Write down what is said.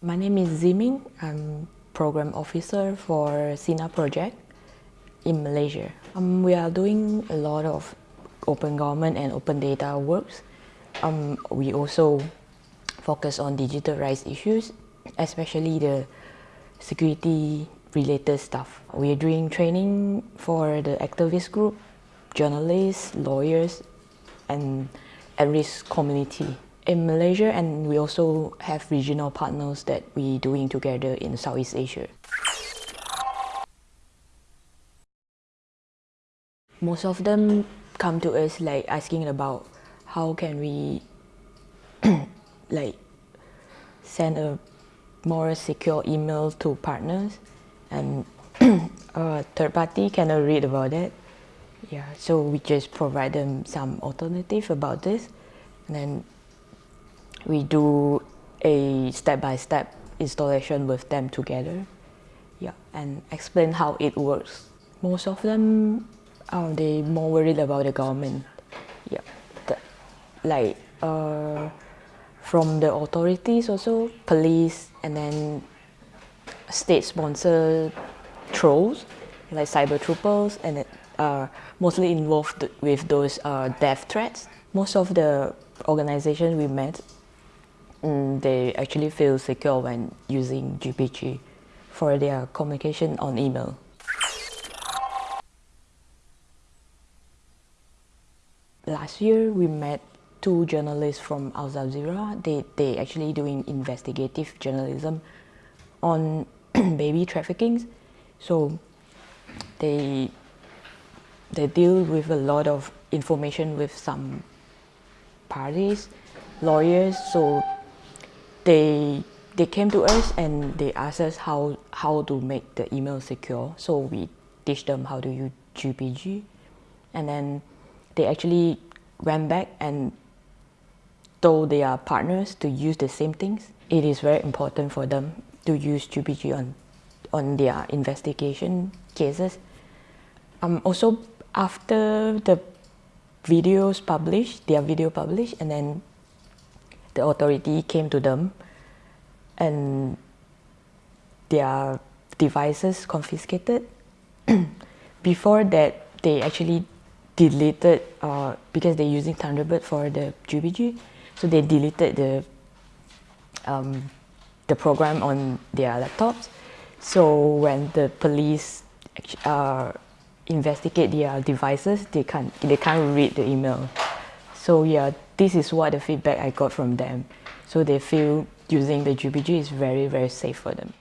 My name is Ziming. I'm program officer for Sinar project in Malaysia. Um, we are doing a lot of open government and open data works. Um, we also focus on digital rights issues, especially the security related stuff. We are doing training for the activist group, journalists, lawyers, and at-risk community in Malaysia and we also have regional partners that we doing together in Southeast Asia. Most of them come to us like asking about how can we like send a more secure email to partners and a uh, third party cannot read about it. Yeah, so we just provide them some alternative about this and then we do a step-by-step -step installation with them together yeah, and explain how it works. Most of them, are they more worried about the government. Yeah, the, like uh, from the authorities also, police, and then state-sponsored trolls, like cyber troopers, and it, uh, mostly involved with those uh, death threats. Most of the organizations we met mm, they actually feel secure when using GPG for their communication on email. Last year, we met two journalists from Al Jazeera. They, they actually doing investigative journalism on baby trafficking. So they, they deal with a lot of information with some parties, lawyers, so they they came to us and they asked us how how to make the email secure. So we teach them how to use GPG, and then they actually went back and told their partners to use the same things. It is very important for them to use GPG on on their investigation cases. Um, also, after the videos published, their video published, and then the authority came to them and their devices confiscated. Before that, they actually deleted, uh, because they're using Thunderbird for the GPG, so they deleted the, um, the program on their laptops. So when the police uh, investigate their devices, they can't, they can't read the email. So yeah, this is what the feedback I got from them. So they feel using the GPG is very, very safe for them.